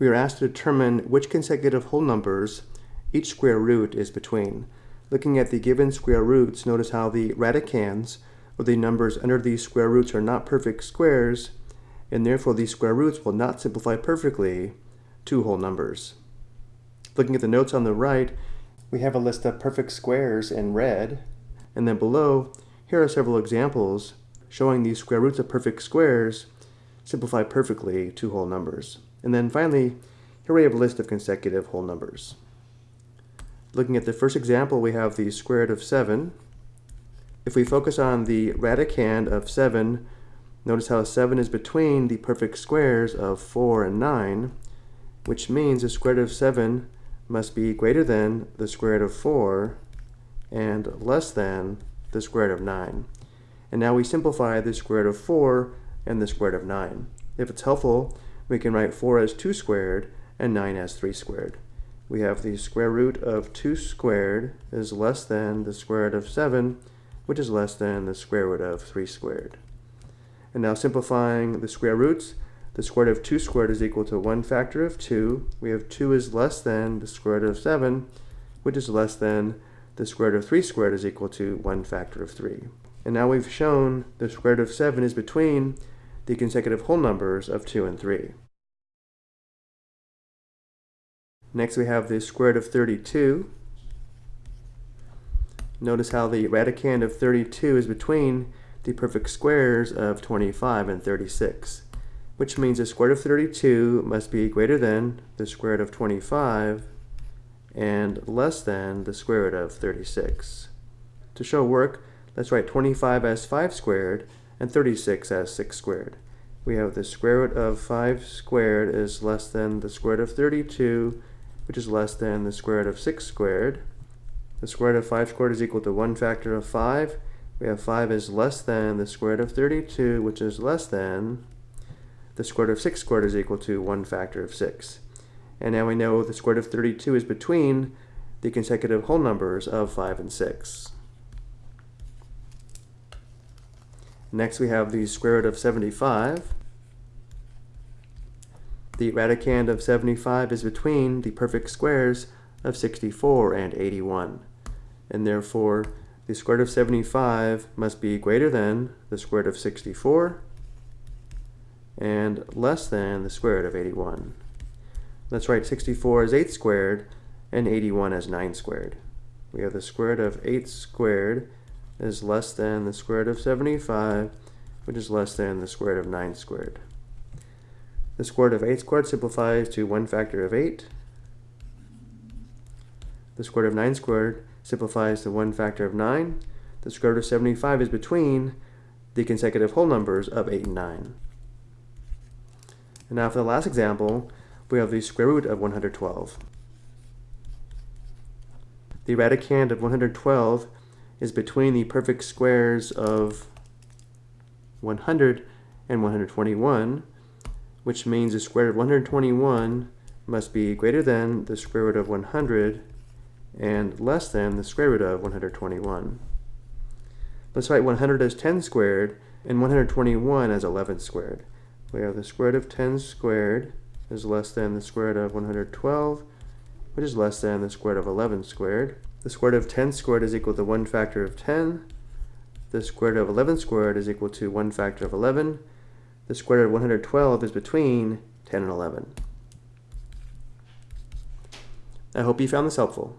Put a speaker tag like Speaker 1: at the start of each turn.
Speaker 1: we are asked to determine which consecutive whole numbers each square root is between. Looking at the given square roots, notice how the radicands, or the numbers under these square roots, are not perfect squares, and therefore these square roots will not simplify perfectly to whole numbers. Looking at the notes on the right, we have a list of perfect squares in red, and then below, here are several examples showing these square roots of perfect squares simplify perfectly to whole numbers. And then finally, here we have a list of consecutive whole numbers. Looking at the first example, we have the square root of 7. If we focus on the radicand of 7, notice how 7 is between the perfect squares of 4 and 9, which means the square root of 7 must be greater than the square root of 4 and less than the square root of 9. And now we simplify the square root of 4 and the square root of 9. If it's helpful, we can write 4 as 2 squared and 9 as 3 squared. We have the square root of 2 squared is less than the square root of 7, which is less than the square root of 3 squared. And now simplifying the square roots, the square root of 2 squared is equal to 1 factor of 2. We have 2 is less than the square root of 7, which is less than the square root of 3 squared is equal to 1 factor of 3. And now we've shown the square root of 7 is between the consecutive whole numbers of 2 and 3. Next we have the square root of 32. Notice how the radicand of 32 is between the perfect squares of 25 and 36, which means the square root of 32 must be greater than the square root of 25 and less than the square root of 36. To show work, let's write 25 as 5 squared and 36 as 6 squared. We have the square root of 5 squared is less than the square root of 32 which is less than the square root of 6 squared. The square root of 5 squared is equal to 1 factor of 5. We have 5 is less than the square root of 32, which is less than the square root of 6 squared is equal to 1 factor of 6. And now we know the square root of 32 is between the consecutive whole numbers of 5 and 6. Next we have the square root of 75. The radicand of 75 is between the perfect squares of 64 and 81. And therefore, the square root of 75 must be greater than the square root of 64 and less than the square root of 81. Let's write 64 as 8 squared and 81 as 9 squared. We have the square root of 8 squared is less than the square root of 75, which is less than the square root of 9 squared. The square root of 8 squared simplifies to 1 factor of 8. The square root of 9 squared simplifies to 1 factor of 9. The square root of 75 is between the consecutive whole numbers of 8 and 9. And now for the last example, we have the square root of 112. The radicand of 112 is between the perfect squares of 100 and 121, which means the square root of 121 must be greater than the square root of 100 and less than the square root of 121. Let's write 100 as 10 squared and 121 as 11 squared. We have the square root of 10 squared is less than the square root of 112, which is less than the square root of 11 squared. The square root of 10 squared is equal to 1 factor of 10. The square root of 11 squared is equal to 1 factor of 11. The square root of 112 is between 10 and 11. I hope you found this helpful.